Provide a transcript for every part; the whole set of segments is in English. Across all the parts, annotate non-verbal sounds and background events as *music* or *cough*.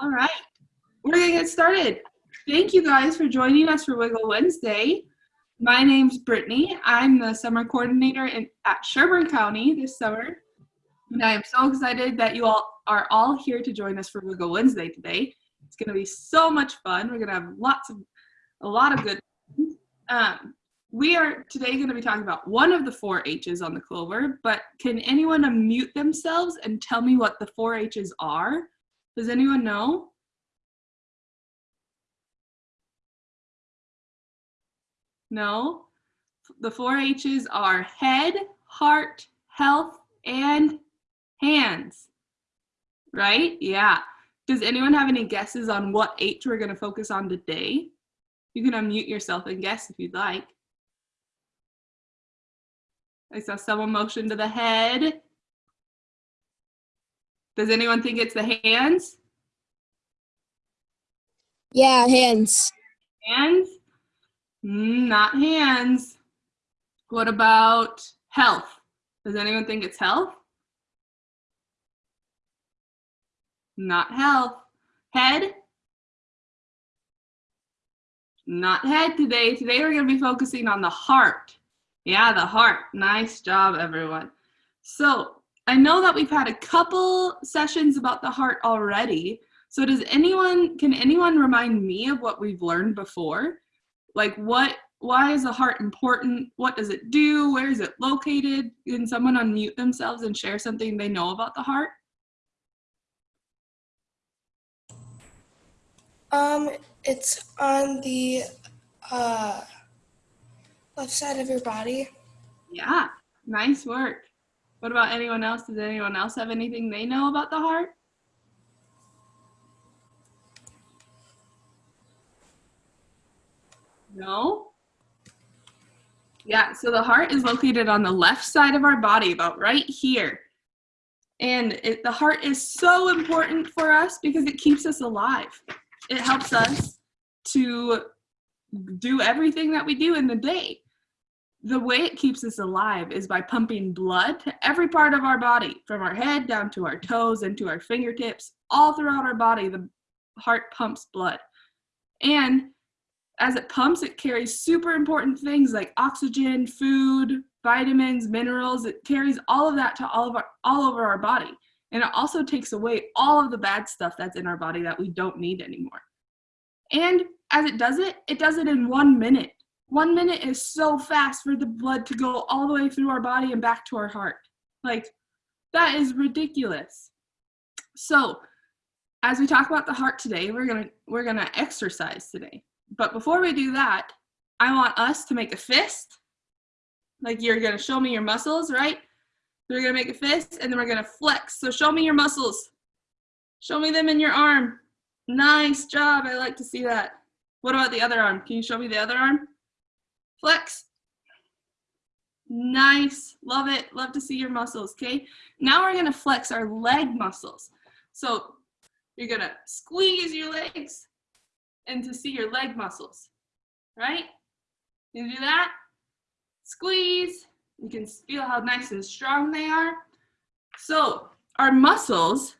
All right, we're gonna get started. Thank you guys for joining us for Wiggle Wednesday. My name's Brittany. I'm the summer coordinator in, at Sherburne County this summer. And I am so excited that you all are all here to join us for Wiggle Wednesday today. It's gonna be so much fun. We're gonna have lots of, a lot of good um, we are today going to be talking about one of the four H's on the clover, but can anyone unmute themselves and tell me what the four H's are? Does anyone know? No? The four H's are head, heart, health, and hands. Right? Yeah. Does anyone have any guesses on what H we're going to focus on today? You can unmute yourself and guess if you'd like. I saw someone motion to the head. Does anyone think it's the hands? Yeah, hands. Hands? Mm, not hands. What about health? Does anyone think it's health? Not health. Head? Not head today. Today we're going to be focusing on the heart. Yeah, the heart. Nice job, everyone. So I know that we've had a couple sessions about the heart already. So does anyone, can anyone remind me of what we've learned before? Like what, why is the heart important? What does it do? Where is it located? Can someone unmute themselves and share something they know about the heart? Um, it's on the uh, left side of your body. Yeah, nice work. What about anyone else? Does anyone else have anything they know about the heart? No? Yeah, so the heart is located on the left side of our body, about right here. And it, the heart is so important for us because it keeps us alive. It helps us to do everything that we do in the day. The way it keeps us alive is by pumping blood to every part of our body, from our head down to our toes and to our fingertips, all throughout our body, the heart pumps blood. And as it pumps, it carries super important things like oxygen, food, vitamins, minerals. It carries all of that to all of our, all over our body. And it also takes away all of the bad stuff that's in our body that we don't need anymore. And as it does it, it does it in one minute. One minute is so fast for the blood to go all the way through our body and back to our heart. Like, that is ridiculous. So, as we talk about the heart today, we're gonna we're gonna exercise today. But before we do that, I want us to make a fist. Like you're gonna show me your muscles, right? So we're gonna make a fist and then we're gonna flex. So show me your muscles. Show me them in your arm. Nice job, I like to see that. What about the other arm? Can you show me the other arm? Flex. Nice, love it, love to see your muscles, okay? Now we're gonna flex our leg muscles. So you're gonna squeeze your legs and to see your leg muscles, right? You do that, squeeze, you can feel how nice and strong they are. So our muscles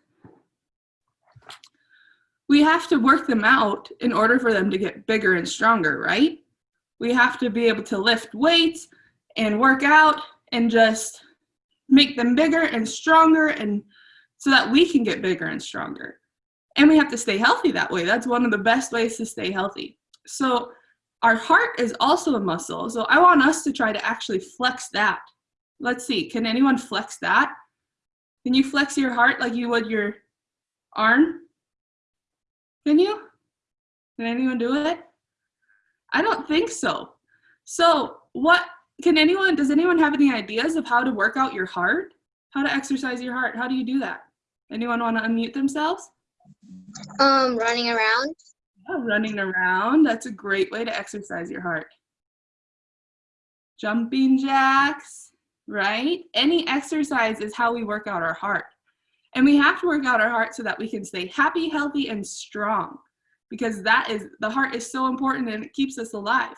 we have to work them out in order for them to get bigger and stronger, right? We have to be able to lift weights and work out and just make them bigger and stronger and so that we can get bigger and stronger. And we have to stay healthy that way. That's one of the best ways to stay healthy. So our heart is also a muscle. So I want us to try to actually flex that. Let's see, can anyone flex that? Can you flex your heart like you would your arm? Can you? Can anyone do it? I don't think so. So what, can anyone, does anyone have any ideas of how to work out your heart? How to exercise your heart? How do you do that? Anyone want to unmute themselves? Um, running around. Yeah, running around. That's a great way to exercise your heart. Jumping jacks, right? Any exercise is how we work out our heart. And we have to work out our heart so that we can stay happy, healthy, and strong because that is, the heart is so important and it keeps us alive.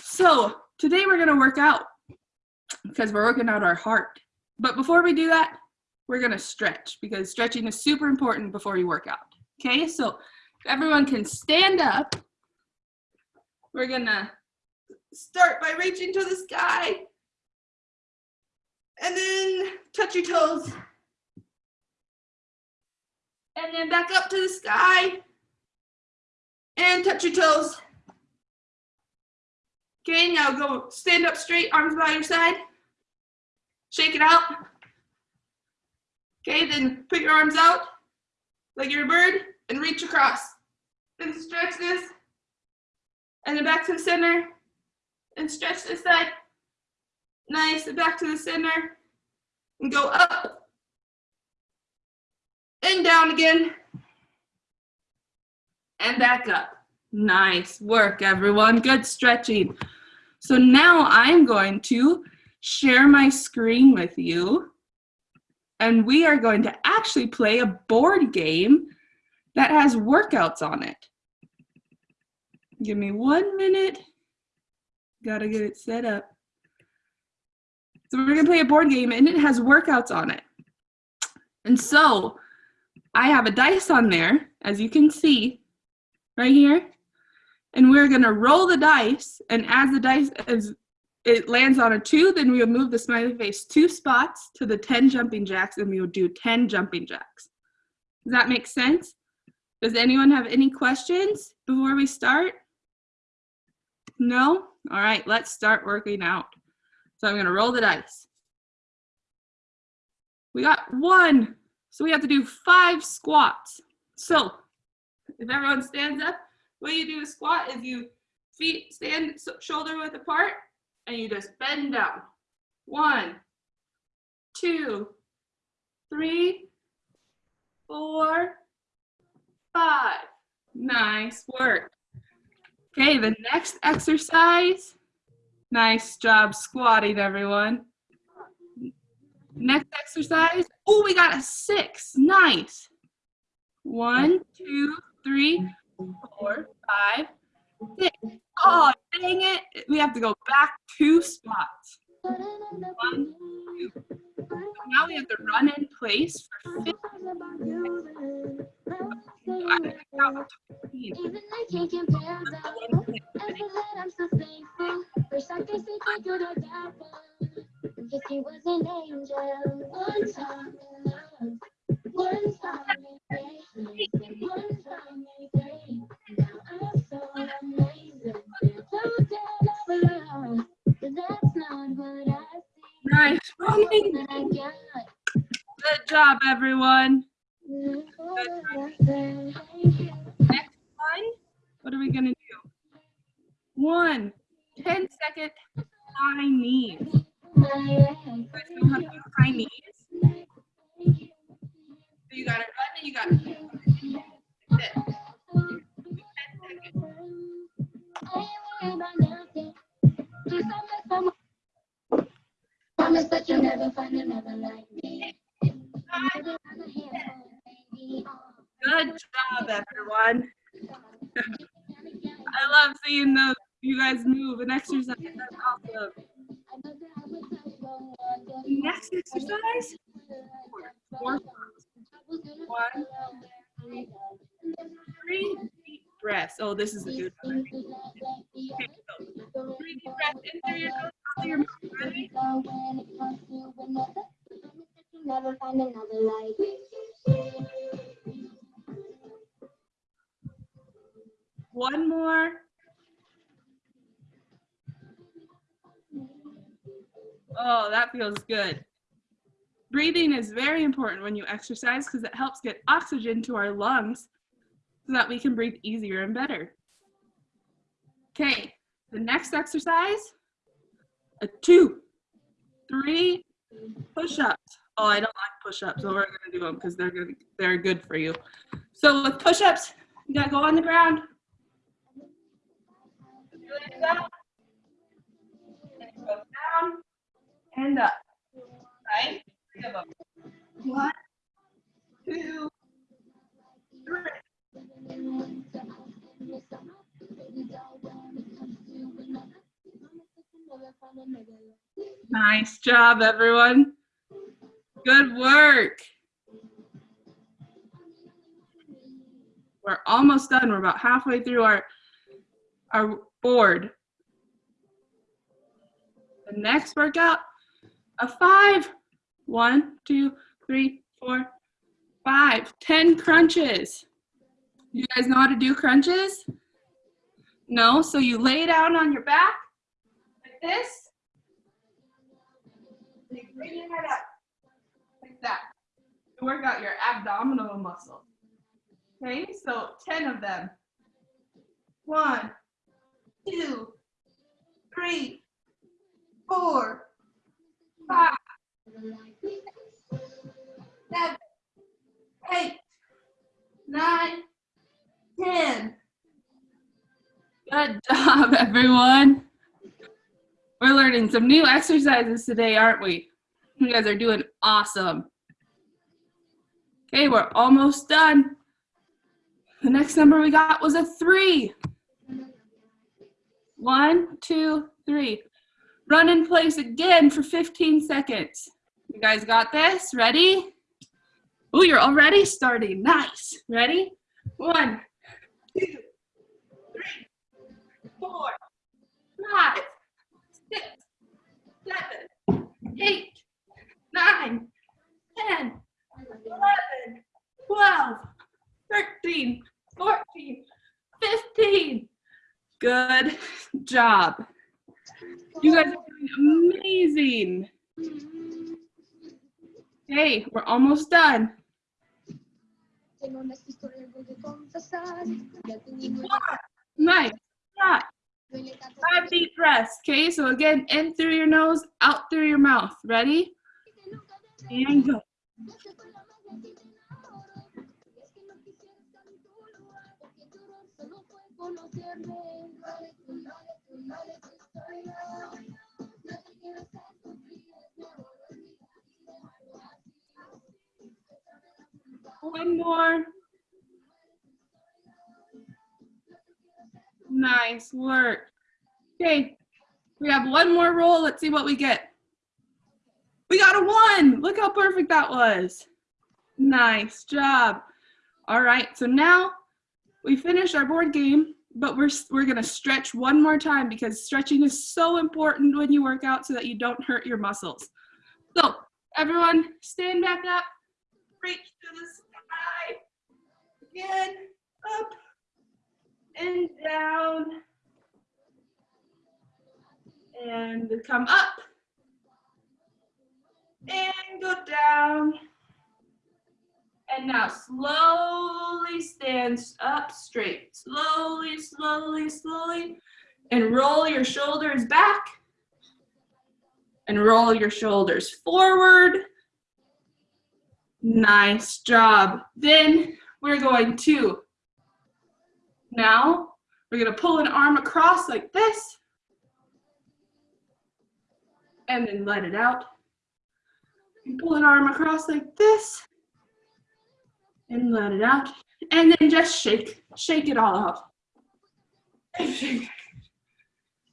So today we're gonna work out because we're working out our heart. But before we do that, we're gonna stretch because stretching is super important before you work out. Okay, so everyone can stand up. We're gonna start by reaching to the sky. And then touch your toes. And then back up to the sky. And touch your toes. Okay, now go stand up straight, arms by your side. Shake it out. Okay, then put your arms out like you're a bird and reach across. Then stretch this. And then back to the center. And stretch this side. Nice, and back to the center. And go up. And down again. And back up. Nice work, everyone. Good stretching. So now I'm going to share my screen with you. And we are going to actually play a board game that has workouts on it. Give me one minute. Gotta get it set up. So we're gonna play a board game and it has workouts on it. And so I have a dice on there, as you can see, right here. And we're gonna roll the dice and as the dice, as it lands on a two, then we will move the smiley face two spots to the 10 jumping jacks and we will do 10 jumping jacks. Does that make sense? Does anyone have any questions before we start? No? All right, let's start working out. So I'm gonna roll the dice. We got one, so we have to do five squats. So if everyone stands up, what you do a squat is you feet stand shoulder width apart and you just bend down. One, two, three, four, five. Nice work. Okay, the next exercise. Nice job squatting, everyone. Next exercise. Oh, we got a six. Nice. One, two, three, four, five, six. Oh, dang it. We have to go back two spots. One, two. Now we have to run in place for 15 I think that was 15. Even I can't compare that. After that, I'm so thankful. Wish I could say thank you to God. Cause he was an angel. One time in love. One time in patience. One time Nice running. That I got. Good job, mm-hmm. Good job, everyone. I love seeing those you guys move and exercise. That's awesome. Next exercise. Four, one, three deep breaths. Oh, this is a good one. Okay, so three deep breaths in through your nose, Never find another like. One more. Oh, that feels good. Breathing is very important when you exercise because it helps get oxygen to our lungs so that we can breathe easier and better. Okay, the next exercise, a two, three push-ups. Oh, I don't like push-ups, so we're gonna do um, them because they're gonna, they're good for you. So with push-ups, you gotta go on the ground, down and up. Right? One, two, three. Nice job, everyone. Good work. We're almost done. We're about halfway through our, our board. The next workout, a five. One, two, three, four, five. Ten crunches. You guys know how to do crunches? No? So you lay down on your back like this. You bring your head up that to work out your abdominal muscle. Okay, so 10 of them. One, two, three, four, five, seven, eight, nine, ten. Good job, *laughs* everyone. We're learning some new exercises today, aren't we? You guys are doing awesome. Okay, we're almost done. The next number we got was a three. One, two, three. Run in place again for 15 seconds. You guys got this? Ready? Oh, you're already starting. Nice. Ready? One, two, three, four, five, six, seven, eight, nine, ten, eleven, twelve, thirteen, fourteen, fifteen. Good job. You guys are doing amazing. Okay, we're almost done. Nice. Yeah. Five deep breaths. Okay, so again, in through your nose, out through your mouth. Ready? And go. One more. Nice work. Okay, we have one more roll. Let's see what we get. One. Look how perfect that was. Nice job. All right, so now we finished our board game, but we're, we're gonna stretch one more time because stretching is so important when you work out so that you don't hurt your muscles. So everyone stand back up, reach to the sky, again, up, and down, and come up, and go down. And now slowly stand up straight. Slowly, slowly, slowly. And roll your shoulders back. And roll your shoulders forward. Nice job. Then we're going to, now we're gonna pull an arm across like this. And then let it out. And pull an arm across like this and let it out. And then just shake, shake it all out.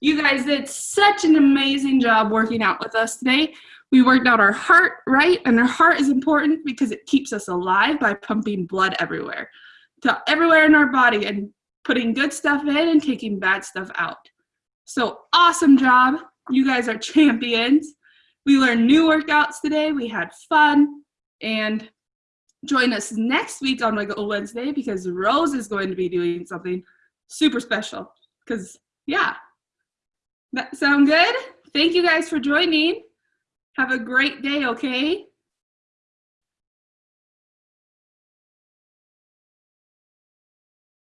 You guys did such an amazing job working out with us today. We worked out our heart, right? And our heart is important because it keeps us alive by pumping blood everywhere, to everywhere in our body and putting good stuff in and taking bad stuff out. So awesome job. You guys are champions. We learned new workouts today. We had fun and join us next week on Wiggle Wednesday because Rose is going to be doing something super special. Because, yeah. That sound good? Thank you guys for joining. Have a great day, okay?